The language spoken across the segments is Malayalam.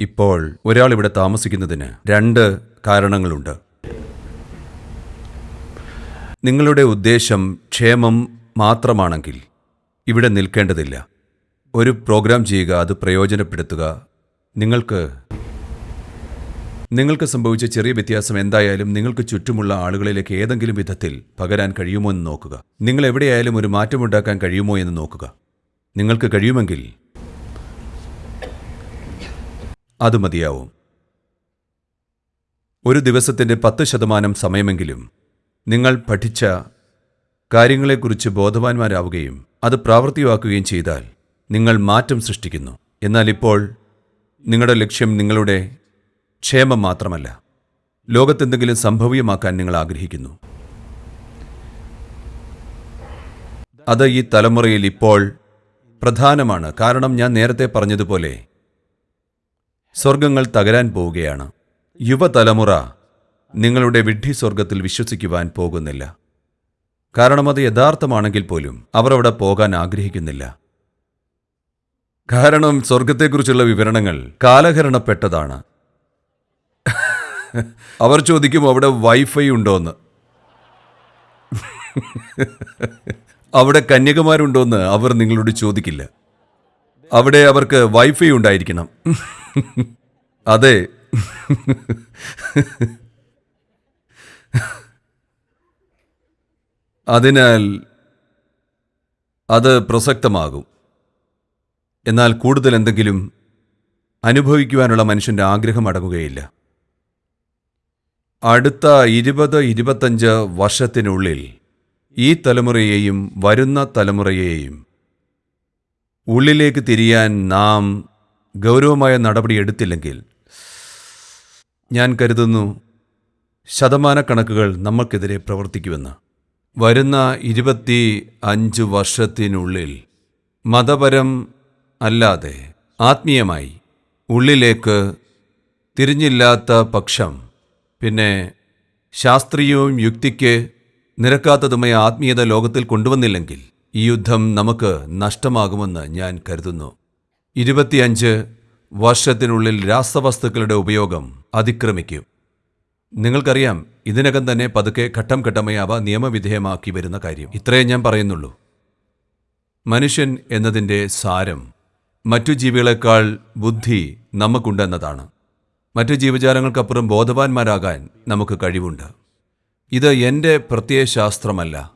ഇപ്പോൾ ഒരാൾ ഇവിടെ താമസിക്കുന്നതിന് രണ്ട് കാരണങ്ങളുണ്ട്. നിങ്ങളുടെ ഉദ്ദേശം ക്ഷേമം മാത്രമാണെങ്കിൽ ഇവിടെ നിൽക്കേണ്ടതില്ല. ഒരു പ്രോഗ്രാം ചെയ്യുക അത് പ്രയോജനപ്പെടുത്തുക. നിങ്ങൾക്ക് നിങ്ങൾക്ക് സംഭവിച്ച ചെറിയ വ്യത്യാസം എന്തായാലും നിങ്ങൾക്ക് ചുറ്റുമുള്ള ആളുകളിലേക്ക് ഏതെങ്കിലും വിധത്തിൽ പകരാൻ കഴിയുമോ എന്ന് നോക്കുക. നിങ്ങൾ എവിടെയായാലും ഒരു മാറ്റമുണ്ടാക്കാൻ കഴിയുമോ എന്ന് നോക്കുക. നിങ്ങൾക്ക് കഴിയുമെങ്കിൽ അത് മതിയാവും. ഒരു ദിവസത്തിന്റെ പത്ത് ശതമാനം സമയമെങ്കിലും നിങ്ങൾ പഠിച്ച കാര്യങ്ങളെക്കുറിച്ച് ബോധവാന്മാരാവുകയും അത് പ്രാവർത്തികമാക്കുകയും ചെയ്താൽ നിങ്ങൾ മാറ്റം സൃഷ്ടിക്കുന്നു. എന്നാൽ ഇപ്പോൾ നിങ്ങളുടെ ലക്ഷ്യം നിങ്ങളുടെ ക്ഷേമം മാത്രമല്ല. ലോകത്തെന്തെങ്കിലും സംഭവ്യമാക്കാൻ നിങ്ങൾ ആഗ്രഹിക്കുന്നു. അത് ഈ തലമുറയിൽ ഇപ്പോൾ പ്രധാനമാണ്. കാരണം ഞാൻ നേരത്തെ പറഞ്ഞതുപോലെ സ്വർഗങ്ങൾ തകരാൻ പോവുകയാണ്. യുവതലമുറ നിങ്ങളുടെ വിഡ്ഢി സ്വർഗത്തിൽ വിശ്വസിക്കുവാൻ പോകുന്നില്ല. കാരണം അത് യഥാർത്ഥമാണെങ്കിൽ പോലും അവർ അവിടെ പോകാൻ ആഗ്രഹിക്കുന്നില്ല. കാരണം സ്വർഗത്തെക്കുറിച്ചുള്ള വിവരണങ്ങൾ കാലഹരണപ്പെട്ടതാണ്. അവർ ചോദിക്കും അവിടെ വൈഫൈ ഉണ്ടോന്ന്. അവിടെ കന്യകമാരുണ്ടോന്ന് അവർ നിങ്ങളോട് ചോദിക്കില്ല. അവിടെ അവർക്ക് വൈഫൈ ഉണ്ടായിരിക്കണം. അതെ. അതിനാൽ അത് പ്രസക്തമാകും. എന്നാൽ കൂടുതൽ എന്തെങ്കിലും അനുഭവിക്കുവാനുള്ള മനുഷ്യന്റെ ആഗ്രഹം അടങ്ങുകയില്ല. അടുത്ത ഇരുപത് ഇരുപത്തഞ്ച് വർഷത്തിനുള്ളിൽ ഈ തലമുറയെയും വരുന്ന തലമുറയെയും ഉള്ളിലേക്ക് തിരിയാൻ നാം ഗൗരവമായ നടപടി എടുത്തില്ലെങ്കിൽ ഞാൻ കരുതുന്നു ശതമാനക്കണക്കുകൾ നമ്മൾക്കെതിരെ പ്രവർത്തിക്കുമെന്ന്. വരുന്ന ഇരുപത്തി അഞ്ച് വർഷത്തിനുള്ളിൽ മതപരം അല്ലാതെ ആത്മീയമായി ഉള്ളിലേക്ക് തിരിഞ്ഞില്ലാത്ത പക്ഷം പിന്നെ ശാസ്ത്രീയവും യുക്തിക്ക് നിരക്കാത്തതുമായ ആത്മീയത ലോകത്തിൽ കൊണ്ടുവന്നില്ലെങ്കിൽ ഈ യുദ്ധം നമുക്ക് നഷ്ടമാകുമെന്ന് ഞാൻ കരുതുന്നു. ഇരുപത്തിയഞ്ച് വർഷത്തിനുള്ളിൽ രാസവസ്തുക്കളുടെ ഉപയോഗം അതിക്രമിക്കും. നിങ്ങൾക്കറിയാം ഇതിനകം തന്നെ പതുക്കെ ഘട്ടം ഘട്ടമായി അവ നിയമവിധേയമാക്കി വരുന്ന കാര്യം. ഇത്രയേ ഞാൻ പറയുന്നുള്ളൂ. മനുഷ്യൻ എന്നതിന്റെ സാരം മറ്റു ജീവികളെക്കാൾ ബുദ്ധി നമുക്കുണ്ടെന്നതാണ്. മറ്റു ജീവജാലങ്ങൾക്കപ്പുറം ബോധവാന്മാരാകാൻ നമുക്ക് കഴിവുണ്ട്. ഇത് എന്റെ പ്രത്യയശാസ്ത്രമല്ല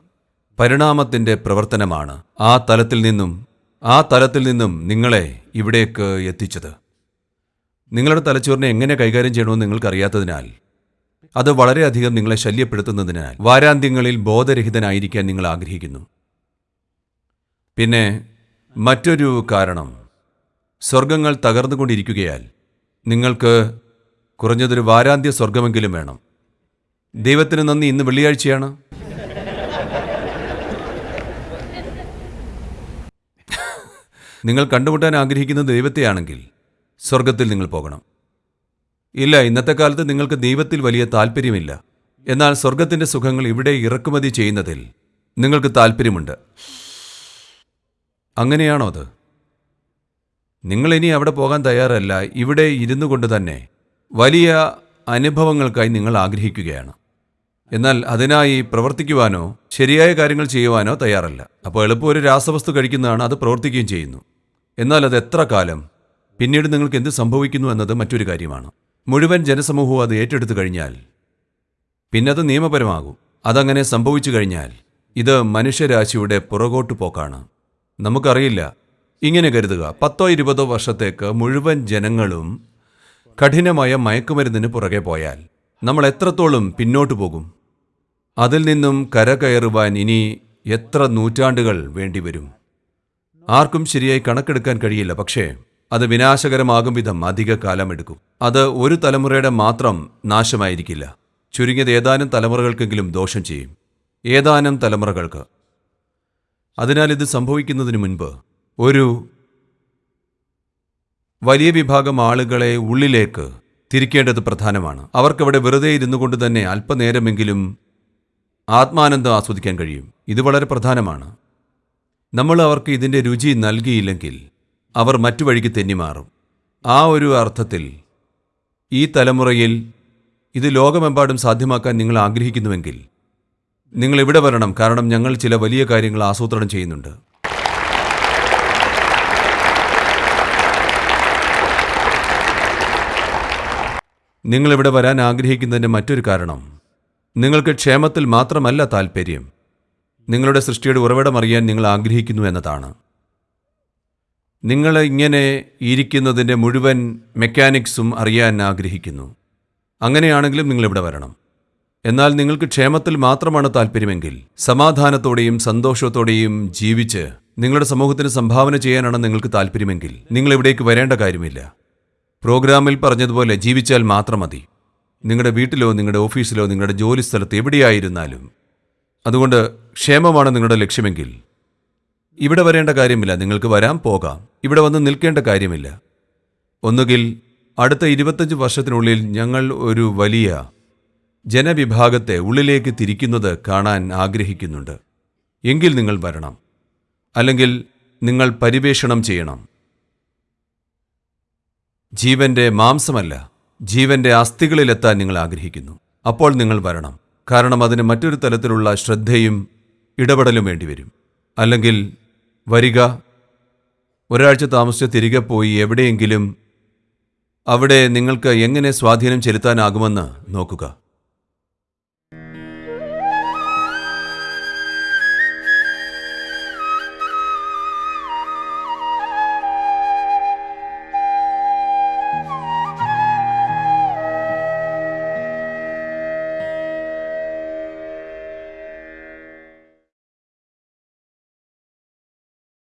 പരിണാമത്തിന്റെ പ്രവർത്തനമാണ്. ആ തലത്തിൽ നിന്നും ആ തലത്തിൽ നിന്നും നിങ്ങളെ ഇവിടേക്ക് എത്തിച്ചത്. നിങ്ങളുടെ തലച്ചോറിനെ എങ്ങനെ കൈകാര്യം ചെയ്യണമെന്ന് നിങ്ങൾക്കറിയാത്തതിനാൽ അത് വളരെയധികം നിങ്ങളെ ശല്യപ്പെടുത്തുന്നതിനാൽ വാരാന്ത്യങ്ങളിൽ ബോധരഹിതനായിരിക്കാൻ നിങ്ങൾ ആഗ്രഹിക്കുന്നു. പിന്നെ മറ്റൊരു കാരണം സ്വർഗങ്ങൾ തകർന്നുകൊണ്ടിരിക്കുകയാൽ നിങ്ങൾക്ക് കുറഞ്ഞതൊരു വാരാന്ത്യ സ്വർഗമെങ്കിലും വേണം. ദൈവത്തിന് നന്ദി. ഇന്ന് വെള്ളിയാഴ്ചയാണ്. നിങ്ങൾ കണ്ടുമുട്ടാൻ ആഗ്രഹിക്കുന്ന ദൈവത്തെയാണെങ്കിൽ സ്വർഗത്തിൽ നിങ്ങൾ പോകണം. ഇല്ല ഇന്നത്തെ കാലത്ത് നിങ്ങൾക്ക് ദൈവത്തിൽ വലിയ താല്പര്യമില്ല എന്നാൽ സ്വർഗത്തിന്റെ സുഖങ്ങൾ ഇവിടെ ഇറക്കുമതി ചെയ്യുന്നതിൽ നിങ്ങൾക്ക് താല്പര്യമുണ്ട് അങ്ങനെയാണോ അത്? നിങ്ങൾ ഇനി അവിടെ പോകാൻ തയ്യാറല്ല. ഇവിടെ ഇരുന്നു കൊണ്ട് തന്നെ വലിയ അനുഭവങ്ങൾക്കായി നിങ്ങൾ ആഗ്രഹിക്കുകയാണ്. എന്നാൽ അതിനായി പ്രവർത്തിക്കുവാനോ ശരിയായ കാര്യങ്ങൾ ചെയ്യുവാനോ തയ്യാറല്ല. അപ്പോൾ എളുപ്പം ഒരു രാസവസ്തു കഴിക്കുന്നതാണ് അത് പ്രവർത്തിക്കുകയും ചെയ്യുന്നു. എന്നാൽ അത് എത്ര കാലം? പിന്നീട് നിങ്ങൾക്ക് എന്ത് സംഭവിക്കുന്നു എന്നത് മറ്റൊരു കാര്യമാണ്. മുഴുവൻ ജനസമൂഹവും അത് ഏറ്റെടുത്തു കഴിഞ്ഞാൽ പിന്നെ അത് നിയമപരമാകും. അതങ്ങനെ സംഭവിച്ചു കഴിഞ്ഞാൽ ഇത് മനുഷ്യരാശിയുടെ പുറകോട്ടു പോക്കാണ്. നമുക്കറിയില്ല. ഇങ്ങനെ കരുതുക പത്തോ ഇരുപതോ വർഷത്തേക്ക് മുഴുവൻ ജനങ്ങളും കഠിനമായ മയക്കുമരുന്നിന് പുറകെ പോയാൽ നമ്മൾ എത്രത്തോളം പിന്നോട്ടു പോകും? അതിൽ നിന്നും കരകയറുവാൻ ഇനി എത്ര നൂറ്റാണ്ടുകൾ വേണ്ടിവരും? ആർക്കും ശരിയായി കണക്കെടുക്കാൻ കഴിയില്ല പക്ഷേ അത് വിനാശകരമാകും വിധം അധിക കാലമെടുക്കും. അത് ഒരു തലമുറയുടെ മാത്രം നാശമായിരിക്കില്ല. ചുരുങ്ങിയത് ഏതാനും തലമുറകൾക്കെങ്കിലും ദോഷം ചെയ്യും. ഏതാനും തലമുറകൾക്ക്. അതിനാൽ ഇത് സംഭവിക്കുന്നതിന് മുൻപ് ഒരു വലിയ വിഭാഗം ആളുകളെ ഉള്ളിലേക്ക് തിരിക്കേണ്ടത് പ്രധാനമാണ്. അവർക്കവിടെ വെറുതെ ഇരുന്നു കൊണ്ട് തന്നെ അല്പനേരമെങ്കിലും ആത്മാനന്ദം ആസ്വദിക്കാൻ കഴിയും. ഇത് വളരെ പ്രധാനമാണ്. നമ്മൾ അവർക്ക് ഇതിന്റെ രുചി നൽകിയില്ലെങ്കിൽ അവർ മറ്റു വഴിക്ക് തെന്നിമാറും. ആ ഒരു അർത്ഥത്തിൽ ഈ തലമുറയിൽ ഇത് ലോകമെമ്പാടും സാധ്യമാക്കാൻ നിങ്ങൾ ആഗ്രഹിക്കുന്നുവെങ്കിൽ നിങ്ങൾ ഇവിടെ വരണം. കാരണം ഞങ്ങൾ ചില വലിയ കാര്യങ്ങൾ ആസൂത്രണം ചെയ്യുന്നുണ്ട്. നിങ്ങളിവിടെ വരാൻ ആഗ്രഹിക്കുന്നതിന്റെ മറ്റൊരു കാരണം നിങ്ങൾക്ക് ക്ഷേമത്തിൽ മാത്രമല്ല താൽപ്പര്യം നിങ്ങളുടെ സൃഷ്ടിയുടെ ഉറവിടം അറിയാൻ നിങ്ങൾ ആഗ്രഹിക്കുന്നു എന്നതാണ്. നിങ്ങൾ ഇങ്ങനെ ഇരിക്കുന്നതിന്റെ മുഴുവൻ മെക്കാനിക്സും അറിയാൻ ആഗ്രഹിക്കുന്നു. അങ്ങനെയാണെങ്കിലും നിങ്ങളിവിടെ വരണം. എന്നാൽ നിങ്ങൾക്ക് ക്ഷേമത്തിൽ മാത്രമാണ് താല്പര്യമെങ്കിൽ സമാധാനത്തോടെയും സന്തോഷത്തോടെയും ജീവിച്ച് നിങ്ങളുടെ സമൂഹത്തിന് സംഭാവന ചെയ്യാനാണ് നിങ്ങൾക്ക് താല്പര്യമെങ്കിൽ നിങ്ങൾ ഇവിടേക്ക് വരേണ്ട കാര്യമില്ല. പ്രോഗ്രാമിൽ പറഞ്ഞതുപോലെ ജീവിച്ചാൽ മാത്രം മതി. നിങ്ങളുടെ വീട്ടിലോ നിങ്ങളുടെ ഓഫീസിലോ നിങ്ങളുടെ ജോലി സ്ഥലത്ത് എവിടെയായിരുന്നാലും അതുകൊണ്ട് ക്ഷേമമാണ് നിങ്ങളുടെ ലക്ഷ്യമെങ്കിൽ. ഇവിടെ വരേണ്ട കാര്യമില്ല നിങ്ങൾക്ക് വരാം പോകാം. ഇവിടെ വന്ന് നിൽക്കേണ്ട കാര്യമില്ല. ഒന്നുകിൽ അടുത്ത ഇരുപത്തഞ്ച് വർഷത്തിനുള്ളിൽ ഞങ്ങൾ ഒരു വലിയ ജനവിഭാഗത്തെ ഉള്ളിലേക്ക് തിരിക്കുന്നത് കാണാൻ ആഗ്രഹിക്കുന്നുണ്ട്. എങ്കിൽ നിങ്ങൾ വരണം. അല്ലെങ്കിൽ നിങ്ങൾ പരിവേഷണം ചെയ്യണം. ജീവന്റെ മാംസമല്ല ജീവന്റെ അസ്ഥികളിലെത്താൻ നിങ്ങൾ ആഗ്രഹിക്കുന്നു. അപ്പോൾ നിങ്ങൾ വരണം. കാരണം അതിന് മറ്റൊരു തലത്തിലുള്ള ശ്രദ്ധയും ഇടപെടലും വേണ്ടിവരും. അല്ലെങ്കിൽ വരിക ഒരാഴ്ച താമസിച്ച് തിരികെ പോയി എവിടെയെങ്കിലും അവിടെ നിങ്ങൾക്ക് എങ്ങനെ സ്വാധീനം ചെലുത്താനാകുമെന്ന് നോക്കുക.